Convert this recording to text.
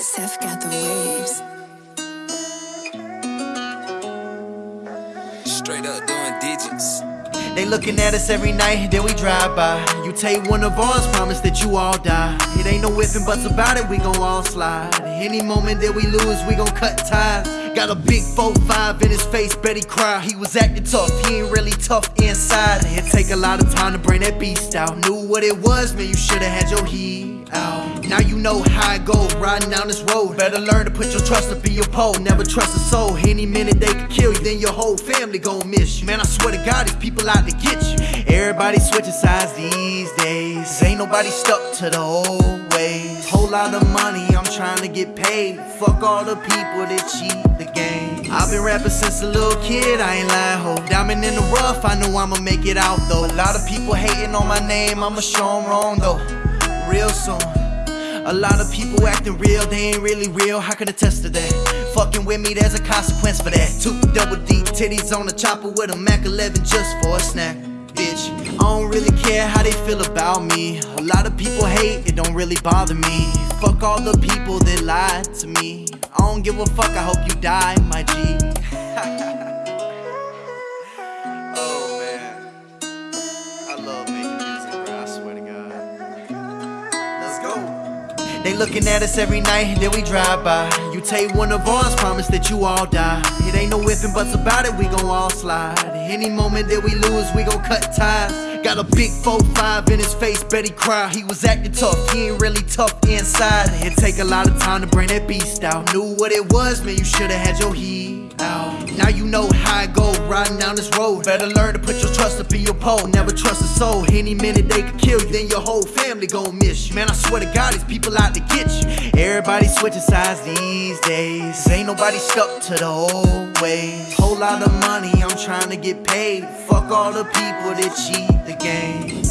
Seth got the waves. Straight up doing digits. They looking at us every night, then we drive by. You take one of ours, promise that you all die. It ain't no ifs and buts about it, we gon' all slide. Any moment that we lose, we gon' cut ties. Got a big 4-5 in his face, bet he cry. He was acting tough, he ain't really tough inside. It take a lot of time to bring that beast out. Knew what it was, man, you should've had your heat out. Now you know how it goes, riding down this road. Better learn to put your trust up in your pole. Never trust a soul. Any minute they could kill you, then your whole family gon' miss you. Man, I swear to God, these people out to get you. Everybody switching sides these days. Ain't nobody stuck to the old ways. Whole lot of money, I'm trying to get paid. Fuck all the people that cheat the game. I've been rapping since a little kid, I ain't lying, ho. Diamond in the rough, I know I'ma make it out though. A lot of people hating on my name, I'ma show 'em wrong though. Real soon. A lot of people acting real, they ain't really real. How can attest to that? Fucking with me, there's a consequence for that. Two double D titties on the chopper with a Mac 11 just for a snack. Bitch, I don't really care how they feel about me. A lot of people hate, it don't really bother me. Fuck all the people that lied to me. I don't give a fuck, I hope you die, They looking at us every night, then we drive by. You take one of ours, promise that you all die. It ain't no ifs and buts about it, we gon' all slide. Any moment that we lose, we gon' cut ties. Got a big 4-5 in his face, bet he cry. He was acting tough, he ain't really tough inside. It take a lot of time to bring that beast out. Knew what it was, man, you should've had your heat. Now you know how it go, riding down this road. Better learn to put your trust up in your pole. Never trust a soul. Any minute they could kill you, then your whole family gon' miss you. Man, I swear to God, these people out to get you. Everybody switching sides these days. Ain't nobody stuck to the old ways. Whole lot of money, I'm trying to get paid. Fuck all the people that cheat the game.